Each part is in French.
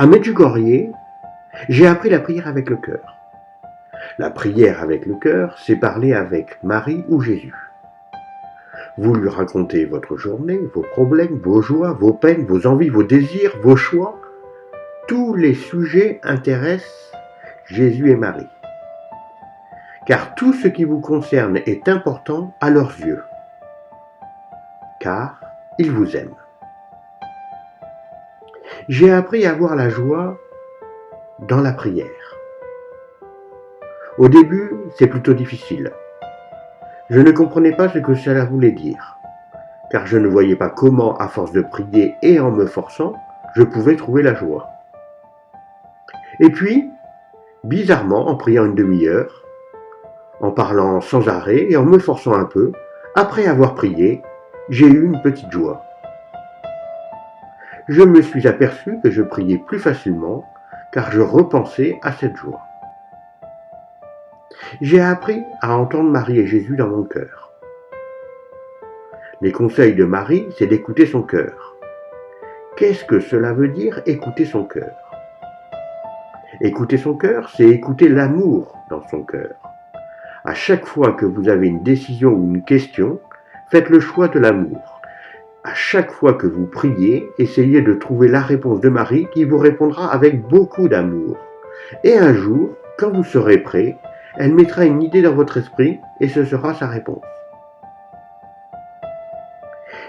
À Medjugorje, j'ai appris la prière avec le cœur. La prière avec le cœur, c'est parler avec Marie ou Jésus. Vous lui racontez votre journée, vos problèmes, vos joies, vos peines, vos envies, vos désirs, vos choix. Tous les sujets intéressent Jésus et Marie. Car tout ce qui vous concerne est important à leurs yeux. Car ils vous aiment. J'ai appris à avoir la joie dans la prière. Au début, c'est plutôt difficile. Je ne comprenais pas ce que cela voulait dire, car je ne voyais pas comment, à force de prier et en me forçant, je pouvais trouver la joie. Et puis, bizarrement, en priant une demi-heure, en parlant sans arrêt et en me forçant un peu, après avoir prié, j'ai eu une petite joie. Je me suis aperçu que je priais plus facilement, car je repensais à cette joie. J'ai appris à entendre Marie et Jésus dans mon cœur. Les conseils de Marie, c'est d'écouter son cœur. Qu'est-ce que cela veut dire écouter son cœur? Écouter son cœur, c'est écouter l'amour dans son cœur. À chaque fois que vous avez une décision ou une question, faites le choix de l'amour. À chaque fois que vous priez, essayez de trouver la réponse de Marie qui vous répondra avec beaucoup d'amour. Et un jour, quand vous serez prêt, elle mettra une idée dans votre esprit et ce sera sa réponse.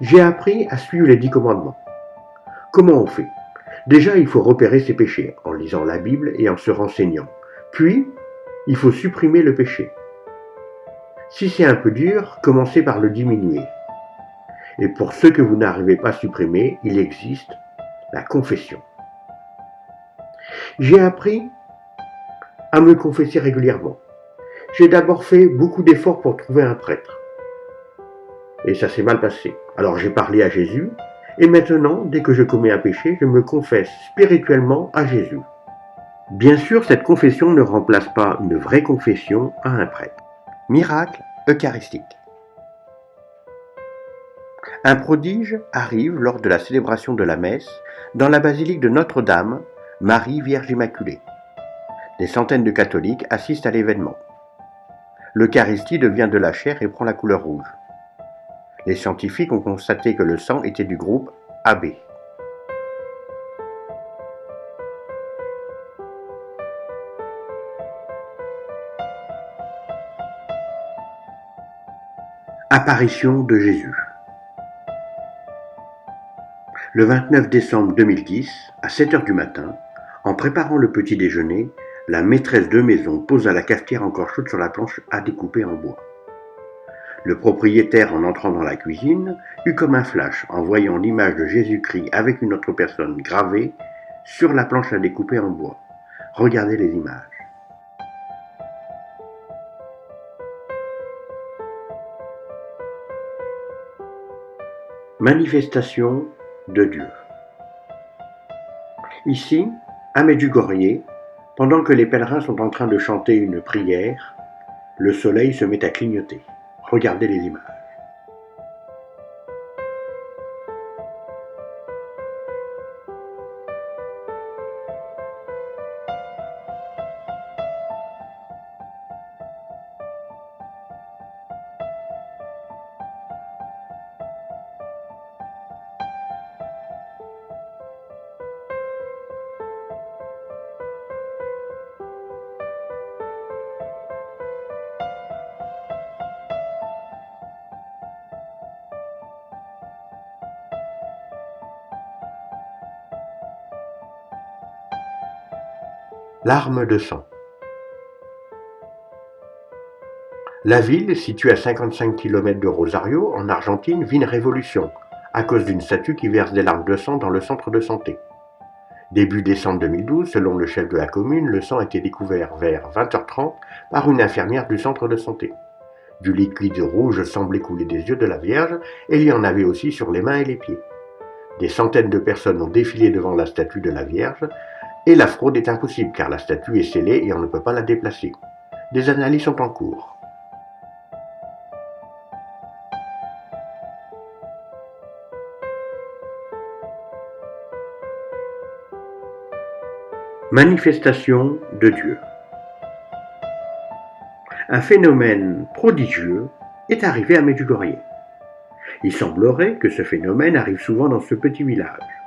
J'ai appris à suivre les dix commandements. Comment on fait? Déjà, il faut repérer ses péchés en lisant la Bible et en se renseignant. Puis, il faut supprimer le péché. Si c'est un peu dur, commencez par le diminuer. Et pour ceux que vous n'arrivez pas à supprimer, il existe la confession. J'ai appris à me confesser régulièrement. J'ai d'abord fait beaucoup d'efforts pour trouver un prêtre. Et ça s'est mal passé. Alors j'ai parlé à Jésus, et maintenant, dès que je commets un péché, je me confesse spirituellement à Jésus. Bien sûr, cette confession ne remplace pas une vraie confession à un prêtre. Miracle eucharistique. Un prodige arrive lors de la célébration de la messe dans la basilique de Notre-Dame, Marie Vierge Immaculée. Des centaines de catholiques assistent à l'événement. L'Eucharistie devient de la chair et prend la couleur rouge. Les scientifiques ont constaté que le sang était du groupe AB. Apparition de Jésus. Le 29 décembre 2010, à 7 heures du matin, en préparant le petit déjeuner, la maîtresse de maison posa la cafetière encore chaude sur la planche à découper en bois. Le propriétaire, en entrant dans la cuisine, eut comme un flash en voyant l'image de Jésus-Christ avec une autre personne gravée sur la planche à découper en bois. Regardez les images. Manifestation de Dieu. Ici, à Medjugorje, pendant que les pèlerins sont en train de chanter une prière, le soleil se met à clignoter. Regardez les images. Larmes de sang. La ville, située à 55 km de Rosario, en Argentine, vit une révolution à cause d'une statue qui verse des larmes de sang dans le centre de santé. Début décembre 2012, selon le chef de la commune, le sang a été découvert vers 20h30 par une infirmière du centre de santé. Du liquide rouge semblait couler des yeux de la Vierge et il y en avait aussi sur les mains et les pieds. Des centaines de personnes ont défilé devant la statue de la Vierge et la fraude est impossible car la statue est scellée et on ne peut pas la déplacer. Des analyses sont en cours. Manifestation de Dieu. Un phénomène prodigieux est arrivé à Medjugorje. Il semblerait que ce phénomène arrive souvent dans ce petit village.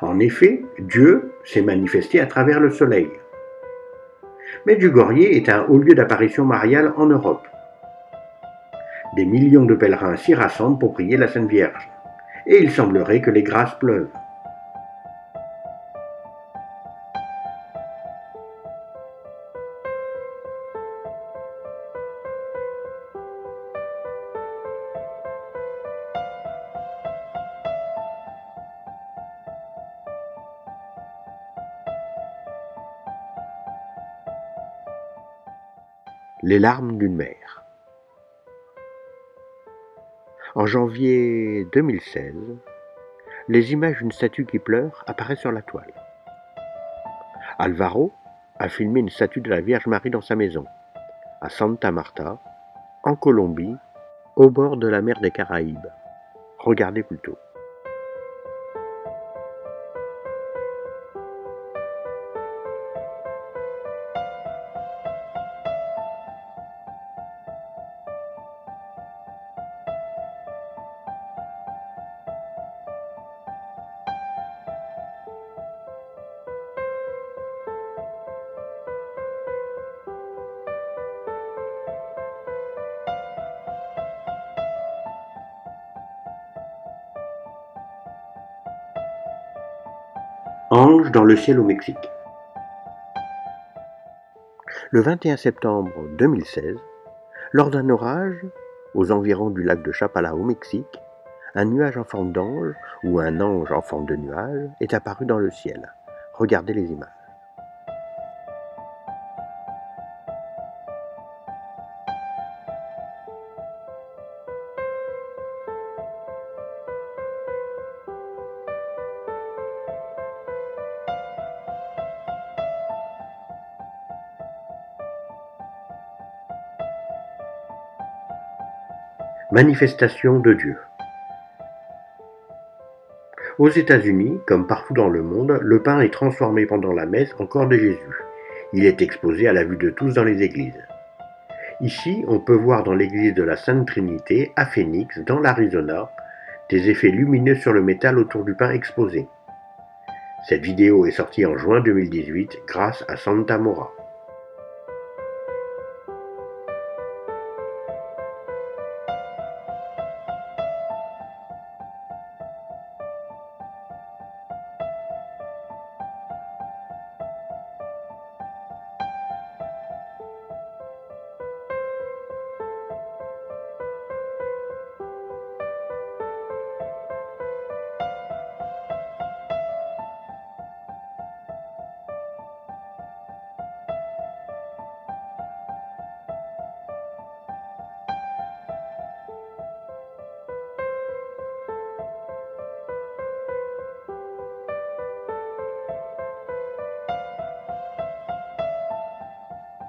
En effet, Dieu s'est manifesté à travers le soleil. Medjugorje est un haut lieu d'apparition mariale en Europe. Des millions de pèlerins s'y rassemblent pour prier la Sainte Vierge, et il semblerait que les grâces pleuvent. Les larmes d'une mère. En janvier 2016, les images d'une statue qui pleure apparaissent sur la toile. Alvaro a filmé une statue de la Vierge Marie dans sa maison, à Santa Marta, en Colombie, au bord de la mer des Caraïbes. Regardez plutôt. Ange dans le ciel au Mexique. Le 21 septembre 2016, lors d'un orage, aux environs du lac de Chapala au Mexique, un nuage en forme d'ange, ou un ange en forme de nuage, est apparu dans le ciel. Regardez les images. Manifestation de Dieu. Aux États-Unis, comme partout dans le monde, le pain est transformé pendant la messe en corps de Jésus. Il est exposé à la vue de tous dans les églises. Ici, on peut voir dans l'église de la Sainte Trinité, à Phoenix, dans l'Arizona, des effets lumineux sur le métal autour du pain exposé. Cette vidéo est sortie en juin 2018 grâce à Santa Mora.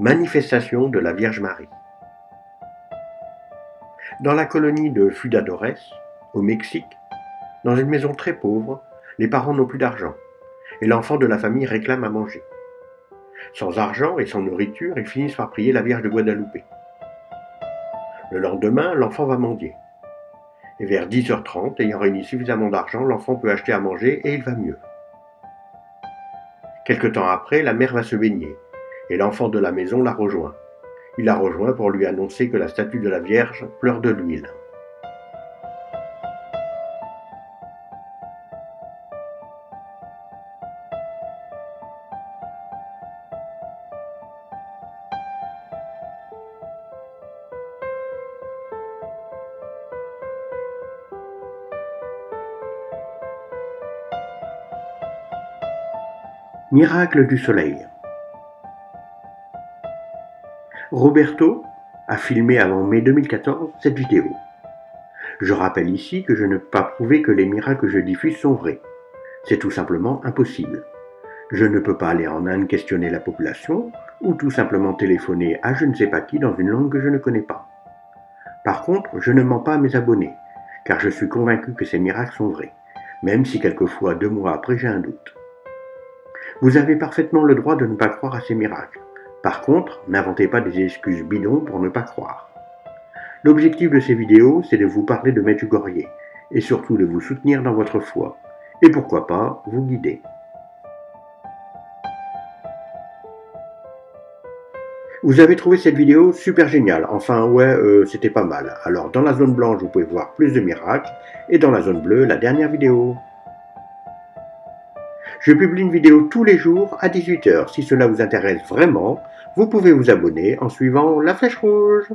Manifestation de la Vierge Marie. Dans la colonie de Fudadores, au Mexique, dans une maison très pauvre, les parents n'ont plus d'argent et l'enfant de la famille réclame à manger. Sans argent et sans nourriture, ils finissent par prier la Vierge de Guadalupe. Le lendemain, l'enfant va mendier. Et vers 10h30, ayant réuni suffisamment d'argent, l'enfant peut acheter à manger et il va mieux. Quelque temps après, la mère va se baigner et l'enfant de la maison la rejoint. Il la rejoint pour lui annoncer que la statue de la Vierge pleure de l'huile. Miracle du soleil. Roberto a filmé avant mai 2014 cette vidéo. Je rappelle ici que je ne peux pas prouver que les miracles que je diffuse sont vrais. C'est tout simplement impossible. Je ne peux pas aller en Inde questionner la population ou tout simplement téléphoner à je ne sais pas qui dans une langue que je ne connais pas. Par contre, je ne mens pas à mes abonnés, car je suis convaincu que ces miracles sont vrais, même si quelquefois deux mois après j'ai un doute. Vous avez parfaitement le droit de ne pas croire à ces miracles. Par contre, n'inventez pas des excuses bidons pour ne pas croire. L'objectif de ces vidéos, c'est de vous parler de Medjugorje et surtout de vous soutenir dans votre foi et pourquoi pas vous guider. Vous avez trouvé cette vidéo super géniale. Enfin, ouais, euh, c'était pas mal. Alors, dans la zone blanche, vous pouvez voir plus de miracles. Et dans la zone bleue, la dernière vidéo. Je publie une vidéo tous les jours à 18h. Si cela vous intéresse vraiment, vous pouvez vous abonner en suivant la flèche rouge.